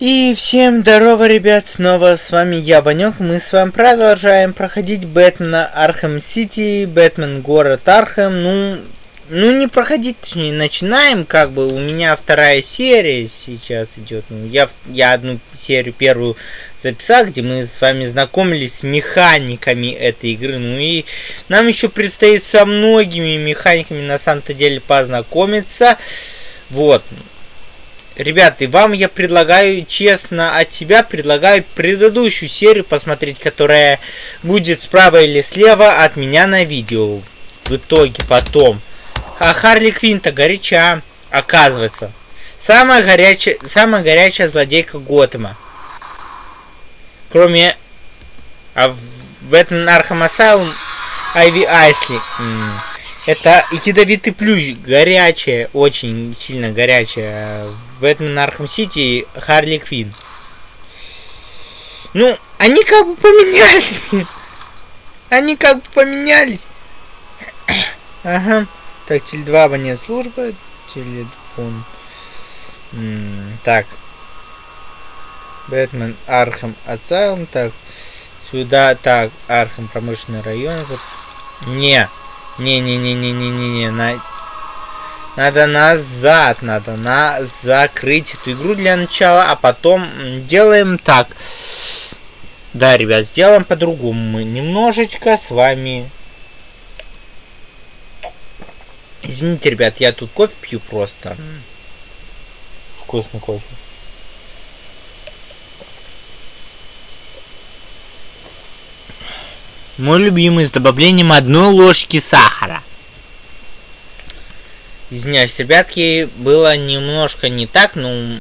И всем здорово, ребят, снова с вами я, Ванек. Мы с вами продолжаем проходить Бэтмена Архем Сити, Бэтмен город Архем. Ну, ну не проходить, точнее, начинаем, как бы, у меня вторая серия сейчас идет. Ну, я, я одну серию первую записал, где мы с вами знакомились с механиками этой игры. Ну и нам еще предстоит со многими механиками на самом-то деле познакомиться. Вот. Ребята, и вам я предлагаю, честно, от себя предлагаю предыдущую серию посмотреть, которая будет справа или слева от меня на видео. В итоге потом. А Харли Квин-то горяча, оказывается. Самая горячая, самая горячая злодейка Готэма. Кроме... А в этом Arkham Asylum Айви Айсли. Это ядовитый плющ, горячая, очень сильно горячая. Batman Arkham City Харли Квин. Ну, они как бы поменялись. Они как бы поменялись. Ага. Так, Теле2 абонент служба. Телефон. Так. Batman Arkham Asylum. Так. Сюда, так, Архам промышленный район. Не. Не-не-не-не-не-не-не. Надо назад, надо на закрыть эту игру для начала, а потом делаем так. Да, ребят, сделаем по-другому. Мы немножечко с вами... Извините, ребят, я тут кофе пью просто. Вкусный кофе. Мой любимый с добавлением одной ложки сахара. Извиняюсь, ребятки, было немножко не так, но